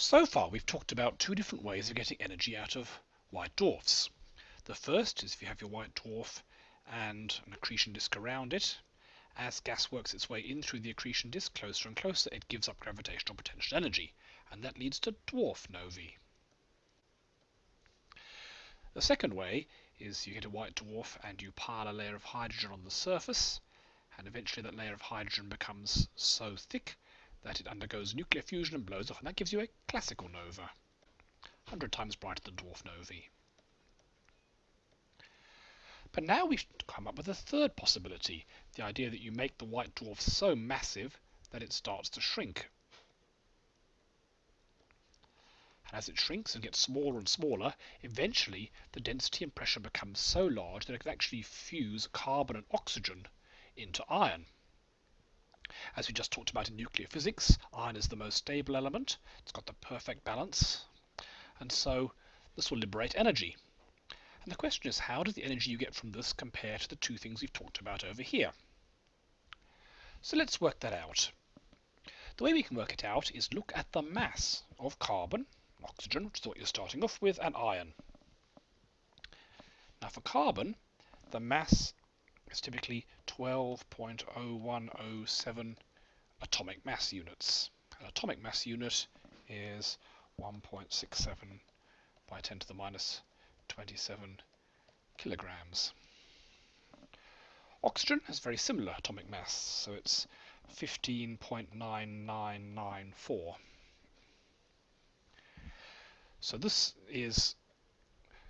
So far we've talked about two different ways of getting energy out of white dwarfs. The first is if you have your white dwarf and an accretion disk around it. As gas works its way in through the accretion disk closer and closer, it gives up gravitational potential energy, and that leads to dwarf novae. The second way is you get a white dwarf and you pile a layer of hydrogen on the surface, and eventually that layer of hydrogen becomes so thick that it undergoes nuclear fusion and blows off, and that gives you a classical nova, 100 times brighter than dwarf novae. But now we've come up with a third possibility, the idea that you make the white dwarf so massive that it starts to shrink. And as it shrinks and gets smaller and smaller, eventually the density and pressure becomes so large that it can actually fuse carbon and oxygen into iron. As we just talked about in nuclear physics, iron is the most stable element. It's got the perfect balance. And so this will liberate energy. And the question is, how does the energy you get from this compare to the two things we've talked about over here? So let's work that out. The way we can work it out is look at the mass of carbon, oxygen, which is what you're starting off with, and iron. Now for carbon, the mass is typically 12.0107 atomic mass units. An atomic mass unit is 1.67 by 10 to the minus 27 kilograms. Oxygen has very similar atomic mass, so it's 15.9994. So this is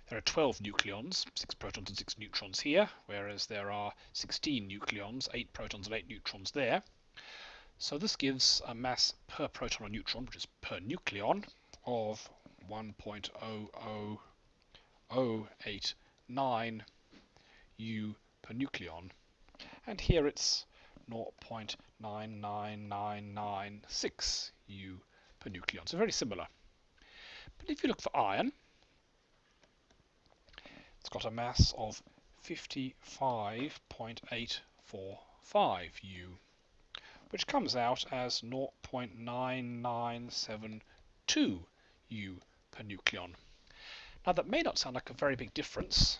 there are 12 nucleons, 6 protons and 6 neutrons here, whereas there are 16 nucleons, 8 protons and 8 neutrons there. So this gives a mass per proton or neutron, which is per nucleon, of 1.00089 U per nucleon. And here it's 0.99996 U per nucleon. So very similar. But if you look for iron, it's got a mass of 55.845 U, which comes out as 0.9972 U per nucleon. Now that may not sound like a very big difference,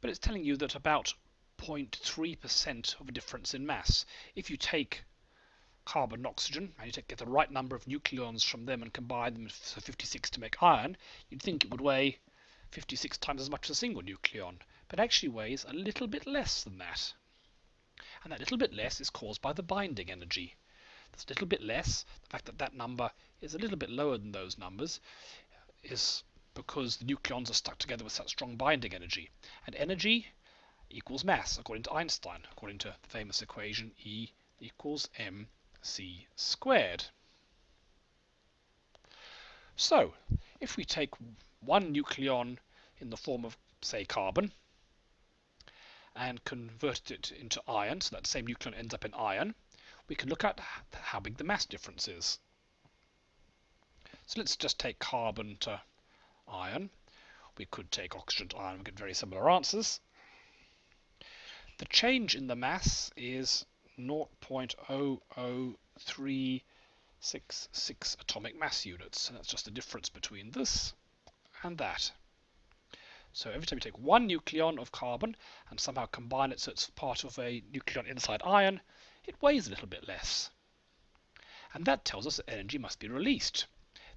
but it's telling you that about 0.3% of a difference in mass. If you take carbon and oxygen, and you get the right number of nucleons from them and combine them for 56 to make iron, you'd think it would weigh 56 times as much as a single nucleon, but actually weighs a little bit less than that. And that little bit less is caused by the binding energy. That's a little bit less, the fact that that number is a little bit lower than those numbers, is because the nucleons are stuck together with such strong binding energy. And energy equals mass, according to Einstein, according to the famous equation E equals m c squared. So, if we take one nucleon in the form of, say, carbon, and convert it into iron, so that same nucleon ends up in iron, we can look at how big the mass difference is. So let's just take carbon to iron. We could take oxygen to iron we get very similar answers. The change in the mass is 0.00366 atomic mass units. And that's just the difference between this and that. So every time you take one nucleon of carbon and somehow combine it so it's part of a nucleon inside iron, it weighs a little bit less. And that tells us that energy must be released.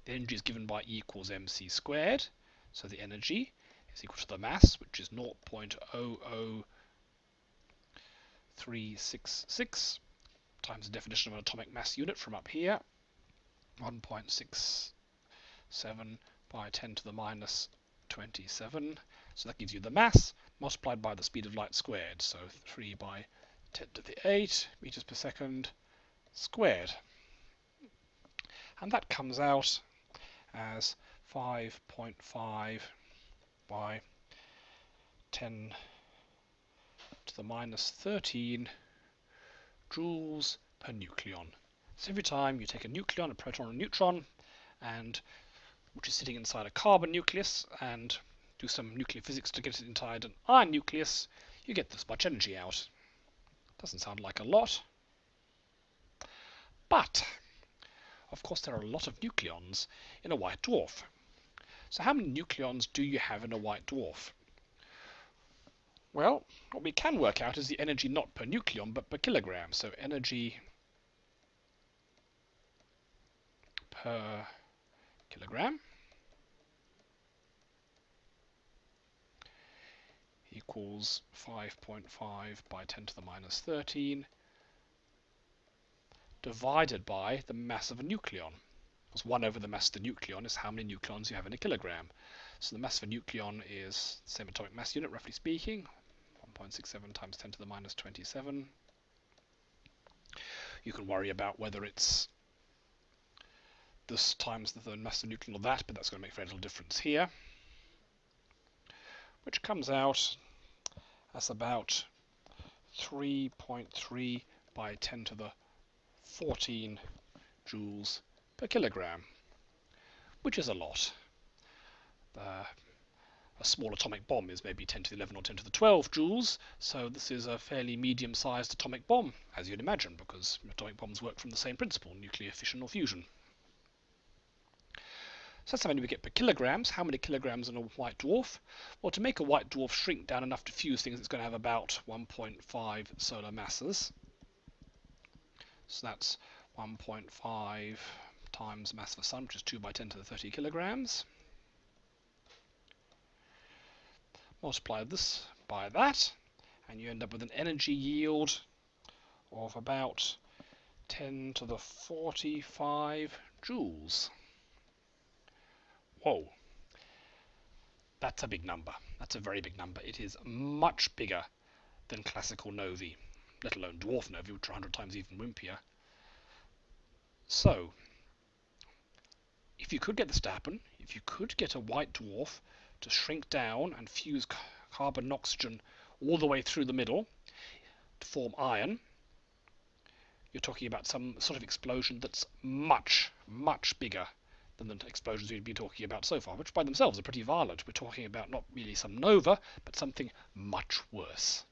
The energy is given by E equals mc squared, so the energy is equal to the mass, which is 0.00 366 times the definition of an atomic mass unit from up here, 1.67 by 10 to the minus 27. So that gives you the mass multiplied by the speed of light squared. So 3 by 10 to the 8 meters per second squared. And that comes out as 5.5 by 10 to the minus 13 joules per nucleon. So every time you take a nucleon, a proton, or a neutron, and which is sitting inside a carbon nucleus, and do some nuclear physics to get it inside an iron nucleus, you get this much energy out. Doesn't sound like a lot. But of course there are a lot of nucleons in a white dwarf. So how many nucleons do you have in a white dwarf? Well, what we can work out is the energy not per nucleon but per kilogram. So energy per kilogram equals 5.5 by 10 to the minus 13 divided by the mass of a nucleon. Because 1 over the mass of the nucleon is how many nucleons you have in a kilogram. So the mass of a nucleon is the same atomic mass unit, roughly speaking, 1.67 times 10 to the minus 27. You can worry about whether it's this times the mass of the nucleon or that, but that's going to make very little difference here. Which comes out as about 3.3 by 10 to the 14 joules per kilogram, which is a lot. Uh, a small atomic bomb is maybe 10 to the 11 or 10 to the 12 joules, so this is a fairly medium-sized atomic bomb, as you'd imagine, because atomic bombs work from the same principle, nuclear fission or fusion. So that's how many we get per kilograms. How many kilograms in a white dwarf? Well, to make a white dwarf shrink down enough to fuse things, it's going to have about 1.5 solar masses. So that's 1.5 times mass of the sun, which is 2 by 10 to the 30 kilograms. Multiply this by that and you end up with an energy yield of about 10 to the 45 joules. Whoa. That's a big number. That's a very big number. It is much bigger than classical novae, let alone dwarf novae, which are 100 times even wimpier. So, if you could get this to happen, if you could get a white dwarf to shrink down and fuse carbon and oxygen all the way through the middle to form iron, you're talking about some sort of explosion that's much, much bigger than the explosions we've been talking about so far, which by themselves are pretty violent. We're talking about not really some nova, but something much worse.